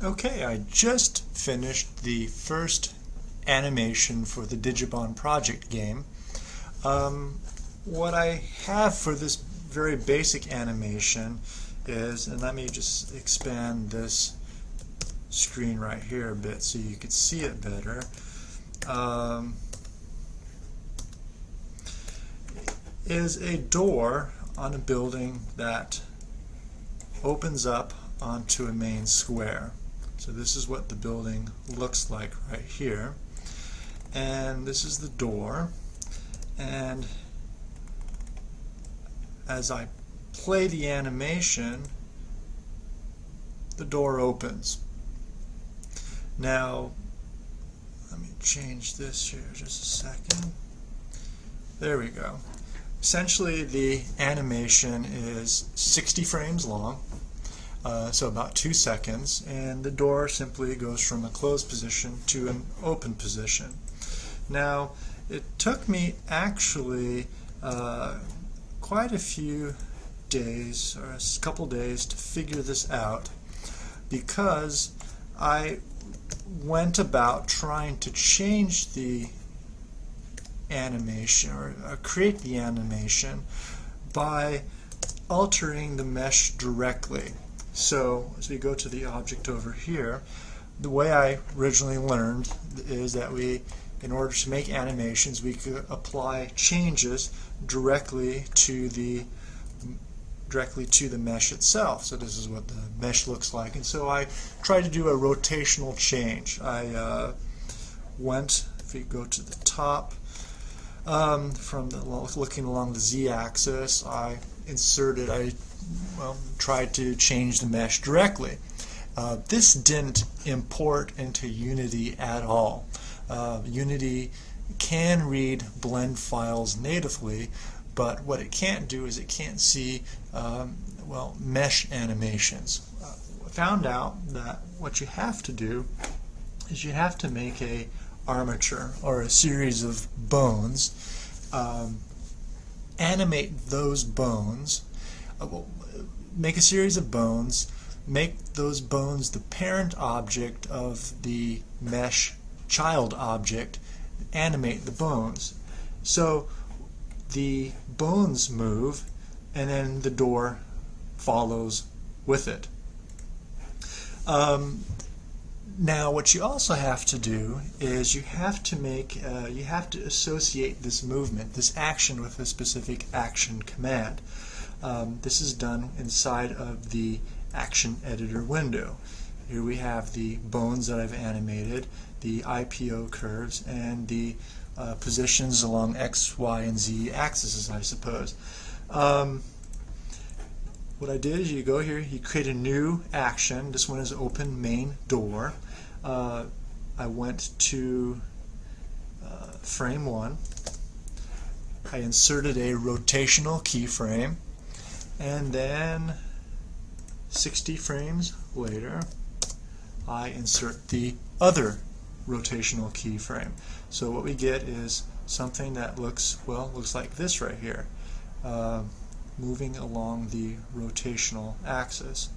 Okay, I just finished the first animation for the Digibond project game. Um, what I have for this very basic animation is, and let me just expand this screen right here a bit so you can see it better. Um, is a door on a building that opens up onto a main square. So this is what the building looks like right here. And this is the door. And as I play the animation, the door opens. Now, let me change this here just a second. There we go. Essentially, the animation is 60 frames long uh, so about two seconds, and the door simply goes from a closed position to an open position. Now, it took me actually uh, quite a few days, or a couple days, to figure this out because I went about trying to change the animation or, or create the animation by altering the mesh directly. So as we go to the object over here, the way I originally learned is that we, in order to make animations, we could apply changes directly to the directly to the mesh itself. So this is what the mesh looks like. And so I tried to do a rotational change. I uh, went, if we go to the top, um, from the, looking along the z-axis, I inserted, I well, tried to change the mesh directly. Uh, this didn't import into Unity at all. Uh, Unity can read blend files natively, but what it can't do is it can't see um, well mesh animations. Uh, found out that what you have to do is you have to make a armature or a series of bones, um, animate those bones, uh, make a series of bones, make those bones the parent object of the mesh child object, animate the bones. So the bones move and then the door follows with it. Um, now what you also have to do is you have to make, uh, you have to associate this movement, this action with a specific action command. Um, this is done inside of the action editor window. Here we have the bones that I've animated, the IPO curves, and the uh, positions along X, Y, and Z axes, I suppose. Um, what I did is you go here, you create a new action. This one is open main door. Uh, I went to uh, frame one. I inserted a rotational keyframe and then 60 frames later I insert the other rotational keyframe. So what we get is something that looks, well, looks like this right here, uh, moving along the rotational axis.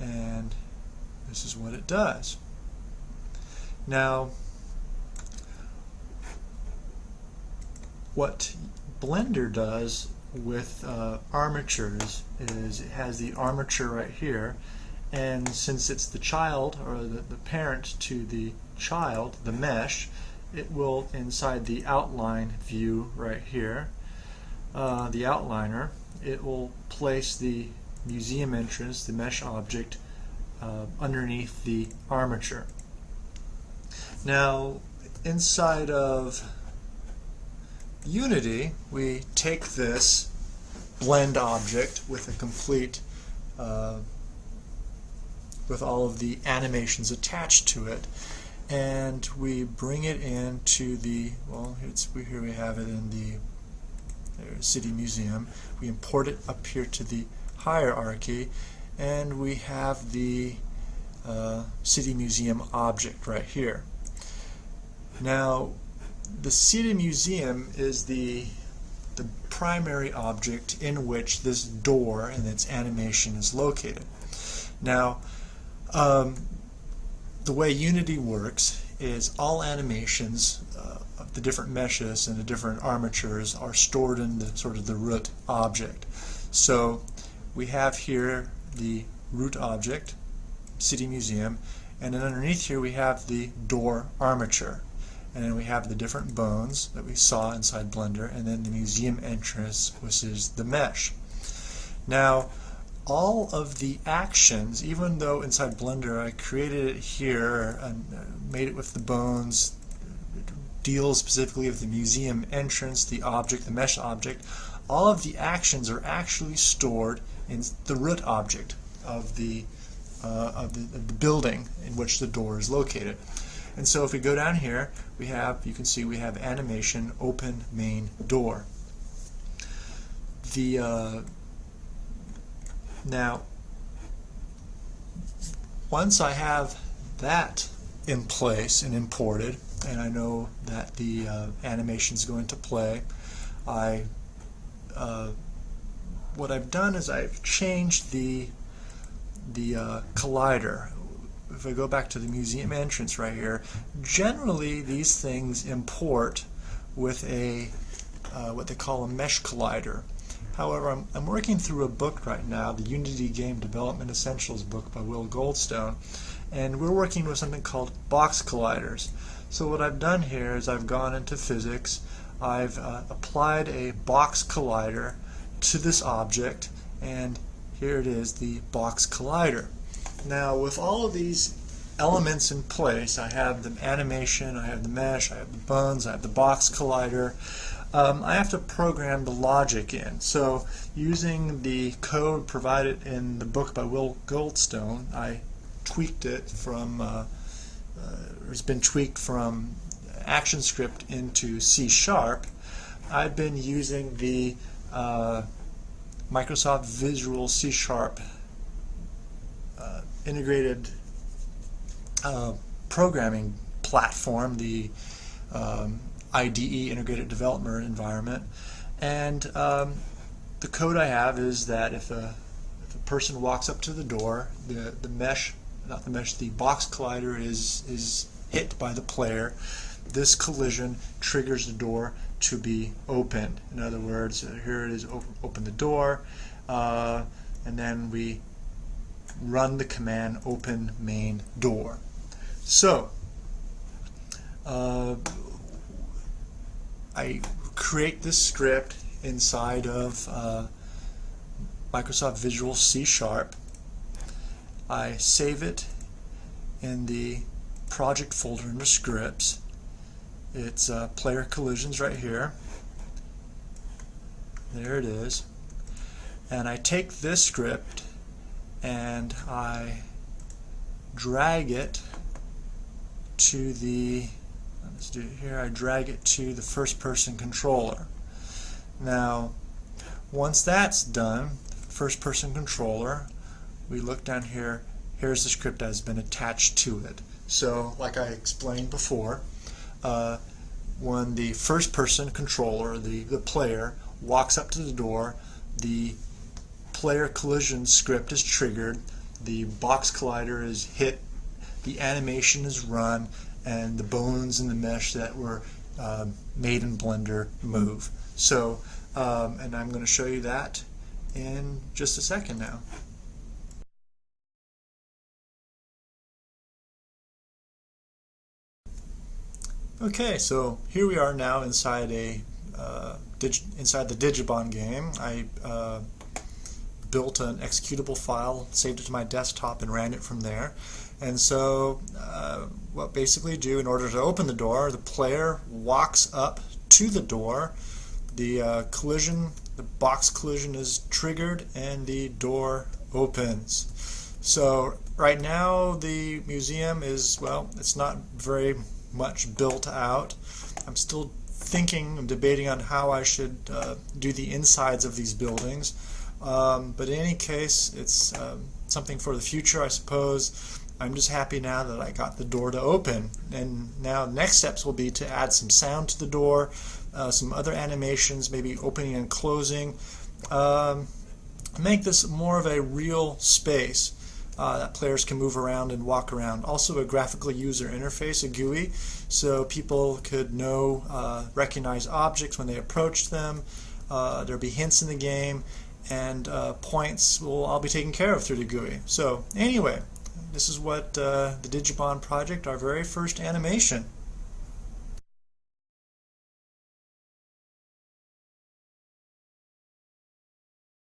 And this is what it does. Now, what Blender does with uh, armatures is it has the armature right here and since it's the child or the, the parent to the child, the mesh, it will inside the outline view right here, uh, the outliner, it will place the museum entrance, the mesh object, uh, underneath the armature. Now inside of Unity, we take this blend object with a complete, uh, with all of the animations attached to it, and we bring it into the, well, here we have it in the City Museum. We import it up here to the hierarchy, and we have the uh, City Museum object right here. Now, the City Museum is the the primary object in which this door and its animation is located. Now, Um, the way Unity works is all animations uh, the different meshes and the different armatures are stored in the sort of the root object. So we have here the root object, City Museum, and then underneath here we have the door armature. And then we have the different bones that we saw inside Blender, and then the museum entrance, which is the mesh. Now, all of the actions, even though inside Blender I created it here and uh, made it with the bones, deals specifically with the museum entrance, the object, the mesh object, all of the actions are actually stored in the root object of the, uh, of the, of the building in which the door is located. And so if we go down here, we have, you can see we have animation open main door. The uh, now, once I have that in place and imported, and I know that the uh, animation is going to play, I uh, what I've done is I've changed the the uh, collider. If I go back to the museum entrance right here, generally these things import with a uh, what they call a mesh collider. However, I'm, I'm working through a book right now, the Unity Game Development Essentials book by Will Goldstone, and we're working with something called box colliders. So what I've done here is I've gone into physics, I've uh, applied a box collider to this object, and here it is, the box collider. Now with all of these elements in place, I have the animation, I have the mesh, I have the bones, I have the box collider, um, I have to program the logic in. So using the code provided in the book by Will Goldstone, I tweaked it from, uh, uh, it's been tweaked from ActionScript into C Sharp. I've been using the uh, Microsoft Visual C Sharp uh, integrated uh, programming platform, the um, IDE, Integrated Development Environment. And um, the code I have is that if a, if a person walks up to the door, the, the mesh, not the mesh, the box collider is, is hit by the player. This collision triggers the door to be opened. In other words, here it is, open, open the door, uh, and then we run the command open main door. So, uh, I create this script inside of uh, Microsoft Visual C Sharp. I save it in the project folder under scripts. It's uh, player collisions right here. There it is. And I take this script and I drag it to the let's do it here, I drag it to the first person controller. Now, once that's done, first person controller, we look down here, here's the script that has been attached to it. So, like I explained before, uh, when the first person controller, the, the player, walks up to the door, the player collision script is triggered, the box collider is hit, the animation is run, and the bones in the mesh that were um, made in Blender move. So, um, and I'm going to show you that in just a second now. Okay, so here we are now inside a uh, inside the Digibond game. I uh, built an executable file, saved it to my desktop, and ran it from there. And so uh, what basically do in order to open the door, the player walks up to the door, the uh, collision, the box collision is triggered, and the door opens. So right now the museum is, well, it's not very much built out. I'm still thinking and debating on how I should uh, do the insides of these buildings. Um, but in any case, it's um, something for the future, I suppose. I'm just happy now that I got the door to open. And now next steps will be to add some sound to the door, uh, some other animations, maybe opening and closing. Um, make this more of a real space. Uh, that players can move around and walk around. Also a graphical user interface, a GUI, so people could know, uh, recognize objects when they approach them. Uh, there'll be hints in the game, and uh, points will all be taken care of through the GUI. So anyway, this is what uh, the Digibond project, our very first animation.